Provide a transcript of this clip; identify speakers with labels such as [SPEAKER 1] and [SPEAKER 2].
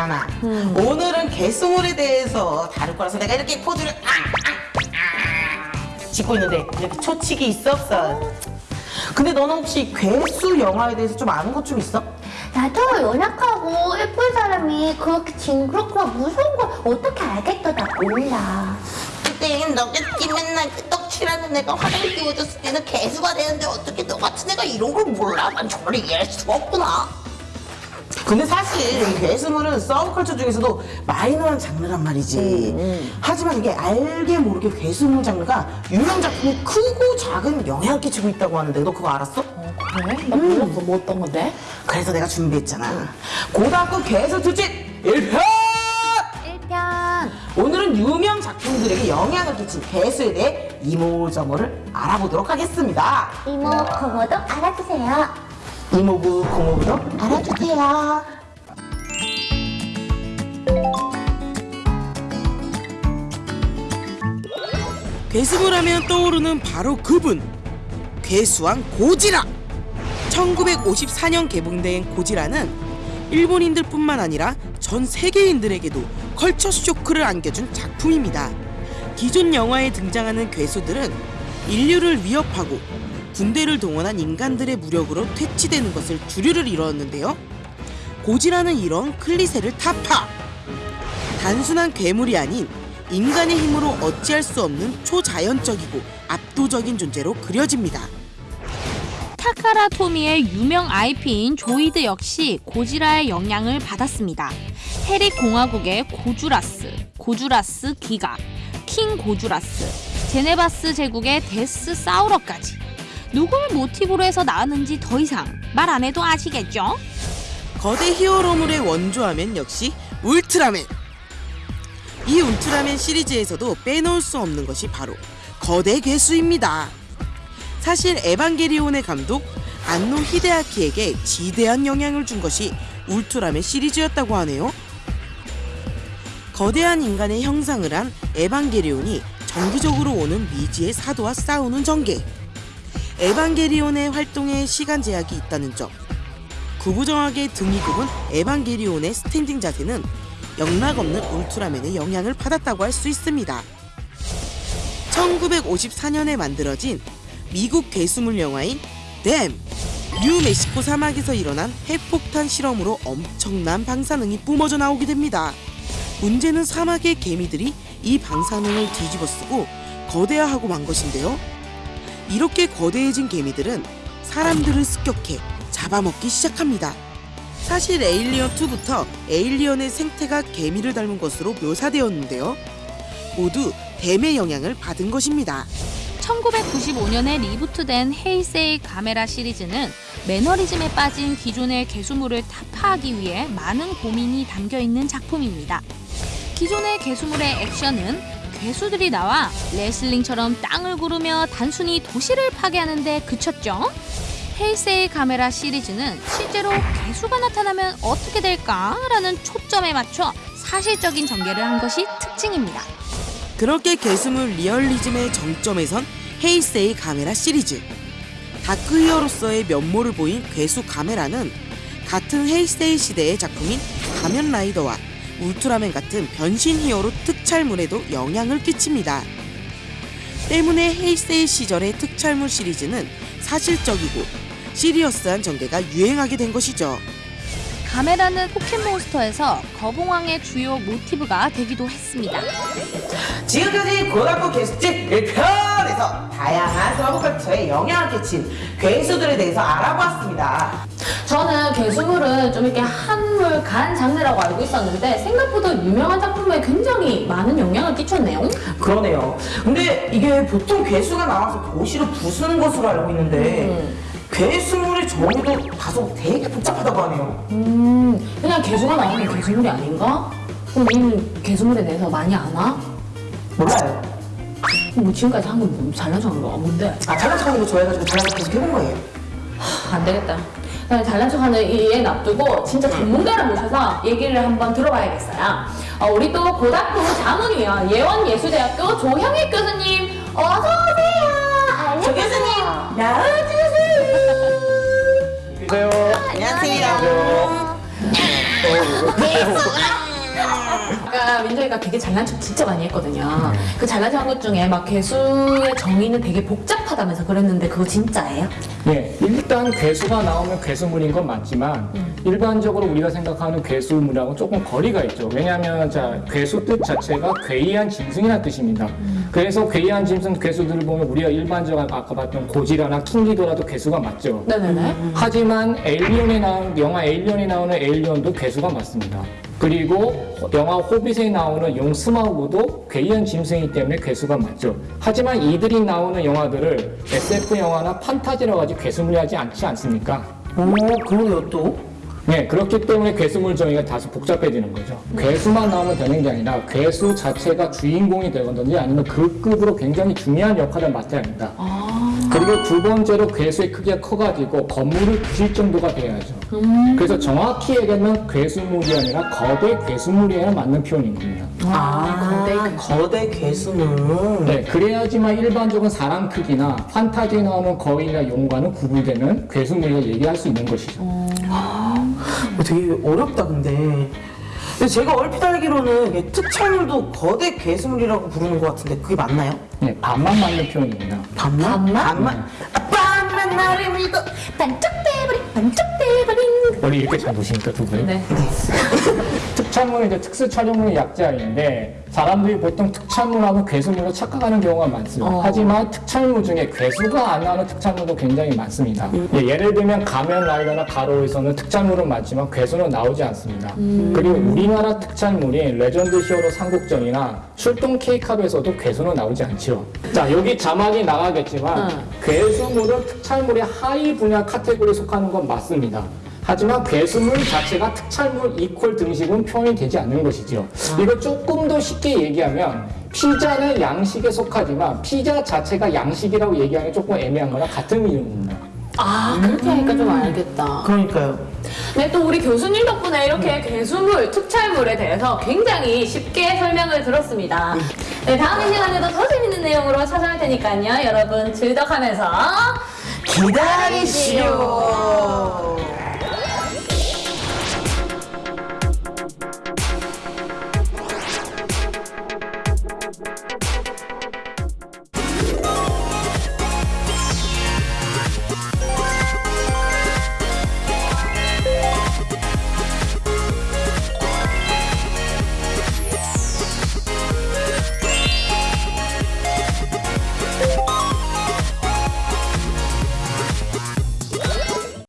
[SPEAKER 1] 있잖아. 오늘은 개수물에 대해서 다룰 거라서 내가 이렇게 포즈를 아, 아, 아, 짓고 있는데 이렇게 초치기 있어 없어? 근데 너는 혹시 괴수 영화에 대해서 좀 아는 것 좀 있어?
[SPEAKER 2] 나도 연약하고 예쁜 사람이 그렇게 징그럽고 무서운 걸 어떻게 알겠어 나 몰라
[SPEAKER 3] 그땐 너같이 맨날 떡칠하는 애가 화장 띄워줬을 때는 개수가 되는데 어떻게 너 같은 애가 이런 걸 몰라? 난 정말 이해할 수가 없구나.
[SPEAKER 1] 근데 사실 이 괴수물은 서브컬처 중에서도 마이너한 장르란 말이지. 하지만 이게 알게 모르게 괴수물 장르가 유명 작품에 크고 작은 영향을 끼치고 있다고 하는데 너 그거 알았어?
[SPEAKER 4] 그래? 나 몰랐어. 뭐 어떤 건데?
[SPEAKER 1] 그래서 내가 준비했잖아. 고등학교 괴수 특집 1편!
[SPEAKER 2] 1편
[SPEAKER 1] 오늘은 유명 작품들에게 영향을 끼친 괴수에 대해 이모저모를 알아보도록 하겠습니다.
[SPEAKER 2] 이모 고모도 알아주세요
[SPEAKER 1] 이모부, 고모부도 알아주세요. 괴수물 하면 떠오르는 바로 그분. 괴수왕 고지라. 1954년 개봉된 고지라는 일본인들 뿐만 아니라 전 세계인들에게도 컬처 쇼크를 안겨준 작품입니다. 기존 영화에 등장하는 괴수들은 인류를 위협하고 군대를 동원한 인간들의 무력으로 퇴치되는 것을 주류를 이루었는데요 고지라는 이런 클리셰를 타파 단순한 괴물이 아닌 인간의 힘으로 어찌할 수 없는 초자연적이고 압도적인 존재로 그려집니다.
[SPEAKER 5] 타카라 토미의 유명 IP인 조이드 역시 고지라의 영향을 받았습니다. 해리 공화국의 고주라스, 고주라스 기가, 킹 고주라스, 제네바스 제국의 데스 사우러까지 누굴 모티브로 해서 나왔는지 더 이상 말 안 해도 아시겠죠?
[SPEAKER 1] 거대 히어로물의 원조하면 역시 울트라맨. 이 울트라맨 시리즈에서도 빼놓을 수 없는 것이 바로 거대 괴수입니다. 사실 에반게리온의 감독 안노 히데아키에게 지대한 영향을 준 것이 울트라맨 시리즈였다고 하네요. 거대한 인간의 형상을 한 에반게리온이 정기적으로 오는 미지의 사도와 싸우는 전개. 에반게리온의 활동에 시간 제약이 있다는 점. 구부정하게 등이 굽은 에반게리온의 스탠딩 자세는 영락없는 울트라맨의 영향을 받았다고 할 수 있습니다. 1954년에 만들어진 미국 괴수물 영화인 Them! 뉴멕시코 사막에서 일어난 핵폭탄 실험으로 엄청난 방사능이 뿜어져 나오게 됩니다. 문제는 사막의 개미들이 이 방사능을 뒤집어쓰고 거대화하고 만 것인데요. 이렇게 거대해진 개미들은 사람들을 습격해 잡아먹기 시작합니다. 사실 에일리언 2부터 에일리언의 생태가 개미를 닮은 것으로 묘사되었는데요. 모두 댐의 영향을 받은 것입니다.
[SPEAKER 5] 1995년에 리부트된 헤이세이 카메라 시리즈는 매너리즘에 빠진 기존의 개수물을 타파하기 위해 많은 고민이 담겨 있는 작품입니다. 기존의 괴수물의 액션은 괴수들이 나와 레슬링처럼 땅을 구르며 단순히 도시를 파괴하는데 그쳤죠. 헤이세이 가메라 시리즈는 실제로 괴수가 나타나면 어떻게 될까라는 초점에 맞춰 사실적인 전개를 한 것이 특징입니다.
[SPEAKER 1] 그렇게 괴수물 리얼리즘의 정점에 선 헤이세이 가메라 시리즈. dark hero로서의 면모를 보인 괴수 가메라는 같은 헤이세이 시대의 작품인 가면 라이더와 울트라맨 같은 변신 히어로 특촬물에도 영향을 끼칩니다. 때문에 헤이세이 시절의 특촬물 시리즈는 사실적이고 시리어스한 전개가 유행하게 된 것이죠.
[SPEAKER 5] 카메라는 포켓몬스터에서 거봉왕의 주요 모티브가 되기도 했습니다.
[SPEAKER 1] 지금까지 고등학교 게스트 1편에서 다양한 서브컬처에 영향을 끼친 괴수들에 대해서 알아보았습니다.
[SPEAKER 4] 저는 괴수물은 좀 이렇게 한물 간 장르라고 알고 있었는데 생각보다 유명한 작품에 굉장히 많은 영향을 끼쳤네요.
[SPEAKER 1] 그러네요. 근데 이게 보통 괴수가 나와서 도시를 부수는 것으로 알고 있는데 괴수물의 정의도 다소 되게 복잡하다고 하네요.
[SPEAKER 4] 음, 그냥 개수가 나오면 개수물이 아닌가? 그럼 니는 개수물에 대해서 많이 아나?
[SPEAKER 1] 몰라요.
[SPEAKER 4] 뭐 지금까지 한 건 뭐 잘난 척한 거가 뭔데?
[SPEAKER 1] 아, 잘난 척하는 거 좋아해가지고 잘난 척 계속 해본 거예요.
[SPEAKER 4] 안 되겠다. 그냥 잘난 척하는 이얘 놔두고 진짜 전문가를 모셔서 얘기를 한번 들어봐야겠어요. 어, 우리 또 고등학교 자문위원 예원예수대학교 조형익 교수님 어서 오세요.
[SPEAKER 1] 조 교수님, 나와주세요.
[SPEAKER 6] 안녕하세요.
[SPEAKER 1] 안녕하세요.
[SPEAKER 3] 개
[SPEAKER 4] 제가 민정이가 되게 잘난 척 진짜 많이 했거든요. 그 잘난 척 한 것 중에 막 괴수의 정의는 되게 복잡하다면서 그랬는데 그거 진짜예요?
[SPEAKER 6] 예, 일단 괴수가 나오면 괴수물인 건 맞지만 일반적으로 우리가 생각하는 괴수물하고 조금 거리가 있죠. 왜냐하면 자 괴수 뜻 자체가 괴이한 짐승이라는 뜻입니다. 그래서 괴이한 짐승 괴수들을 보면 우리가 일반적으로 아까 봤던 고지라나 킹기도라도 괴수가 맞죠.
[SPEAKER 4] 네네네.
[SPEAKER 6] 하지만 에일리언에 나오는 영화 에일리언에 나오는 에일리언도 괴수가 맞습니다. 그리고 영화 호빗에 나오는 용 스마우그도 괴이한 짐승이기 때문에 괴수가 맞죠. 하지만 이들이 나오는 영화들을 SF 영화나 판타지라고 하지 괴수물이 하지 않지 않습니까?
[SPEAKER 1] 오 그러게요 또.
[SPEAKER 6] 네, 그렇기 때문에 괴수물 정의가 다소 복잡해지는 거죠. 괴수만 나오면 되는 게 아니라 괴수 자체가 주인공이 되거든요. 아니면 그 급으로 굉장히 중요한 역할을 맡아야 합니다. 그리고 두 번째로 괴수의 크기가 커가지고 건물을 부실 정도가 돼야죠. 그래서 정확히 얘기하면 괴수물이 아니라 거대 괴수물이어야 맞는 표현인 겁니다.
[SPEAKER 1] 아 거대 괴수물.
[SPEAKER 6] 네, 그래야지만 일반적인 사람 크기나 판타지에 나오는 거인이나 용과는 구분되는 괴수물을 얘기할 수 있는 것이죠.
[SPEAKER 1] 어, 되게 어렵다 근데. 근데 제가 얼핏 알기로는 특촬물도 거대 괴수물이라고 부르는 것 같은데 그게 맞나요?
[SPEAKER 6] 네, 반만 맞는 표현입니다.
[SPEAKER 1] 반만? 반만? 아, 반만 나를 믿어.
[SPEAKER 4] 반짝대버린 반짝대버린.
[SPEAKER 6] 원래 이렇게 잘 노시니까 두 분이.
[SPEAKER 4] 네.
[SPEAKER 6] 특촬물은 이제 특수 촬영물의 약자인데 사람들이 보통 특촬물하면 괴수물로 착각하는 경우가 많습니다. 하지만 특촬물 중에 괴수가 안 나오는 특촬물도 굉장히 많습니다. 예, 예를 들면 가면 라이더나 가로에서는 특촬물은 맞지만 괴수는 나오지 않습니다. 그리고 우리나라 특촬물인 레전드 히어로 삼국전이나 출동 케이캅에서도 괴수는 나오지 않죠. 자 여기 자막이 나가겠지만 괴수물은 특촬물의 하위 분야 카테고리에 속하는 건 맞습니다. 하지만 괴수물 자체가 특촬물 이퀄 등식은 표현이 되지 않는 것이죠. 이거 조금 더 쉽게 얘기하면 피자는 양식에 속하지만 피자 자체가 양식이라고 얘기하기 조금 애매한 거랑 같은 이유입니다.
[SPEAKER 4] 아 그렇게 하니까 좀 알겠다.
[SPEAKER 1] 그러니까요.
[SPEAKER 4] 네, 또 우리 교수님 덕분에 이렇게 괴수물, 특촬물에 대해서 굉장히 쉽게 설명을 들었습니다. 네, 다음 이 시간에도 더 재밌는 내용으로 찾아올 테니까요. 여러분 즐덕하면서
[SPEAKER 1] 기다리시오.